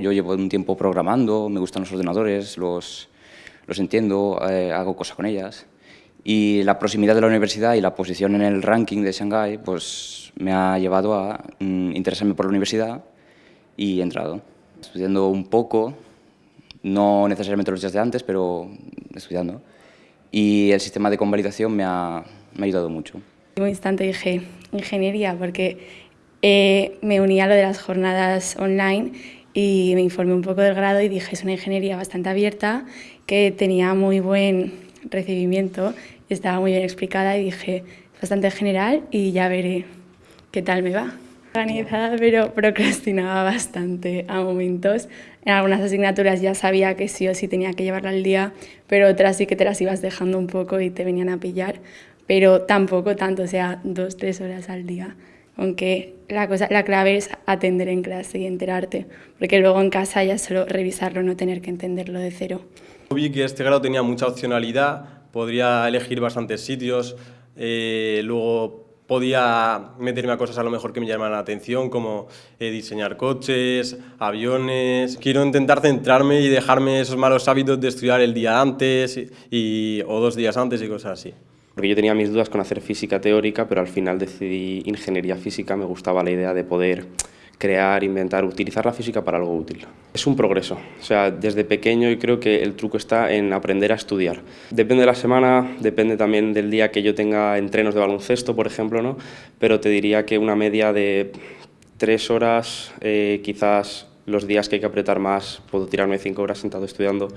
Yo llevo un tiempo programando, me gustan los ordenadores, los, los entiendo, eh, hago cosas con ellas. Y la proximidad de la universidad y la posición en el ranking de Shanghái pues, me ha llevado a mm, interesarme por la universidad y he entrado. Estudiando un poco, no necesariamente los días de antes, pero estudiando. Y el sistema de convalidación me ha, me ha ayudado mucho. En un instante dije ingeniería porque eh, me uní a lo de las jornadas online y me informé un poco del grado y dije es una ingeniería bastante abierta que tenía muy buen recibimiento, estaba muy bien explicada y dije es bastante general y ya veré qué tal me va. Organizada pero procrastinaba bastante a momentos. En algunas asignaturas ya sabía que sí o sí tenía que llevarla al día, pero otras sí que te las ibas dejando un poco y te venían a pillar, pero tampoco tanto, o sea, dos, tres horas al día aunque la, cosa, la clave es atender en clase y enterarte, porque luego en casa ya solo revisarlo, no tener que entenderlo de cero. Vi que este grado tenía mucha opcionalidad, podría elegir bastantes sitios, eh, luego podía meterme a cosas a lo mejor que me llamaran la atención, como eh, diseñar coches, aviones... Quiero intentar centrarme y dejarme esos malos hábitos de estudiar el día antes y, o dos días antes y cosas así. Porque yo tenía mis dudas con hacer física teórica, pero al final decidí ingeniería física, me gustaba la idea de poder crear, inventar, utilizar la física para algo útil. Es un progreso, o sea, desde pequeño y creo que el truco está en aprender a estudiar. Depende de la semana, depende también del día que yo tenga entrenos de baloncesto, por ejemplo, ¿no? pero te diría que una media de tres horas, eh, quizás los días que hay que apretar más, puedo tirarme cinco horas sentado estudiando.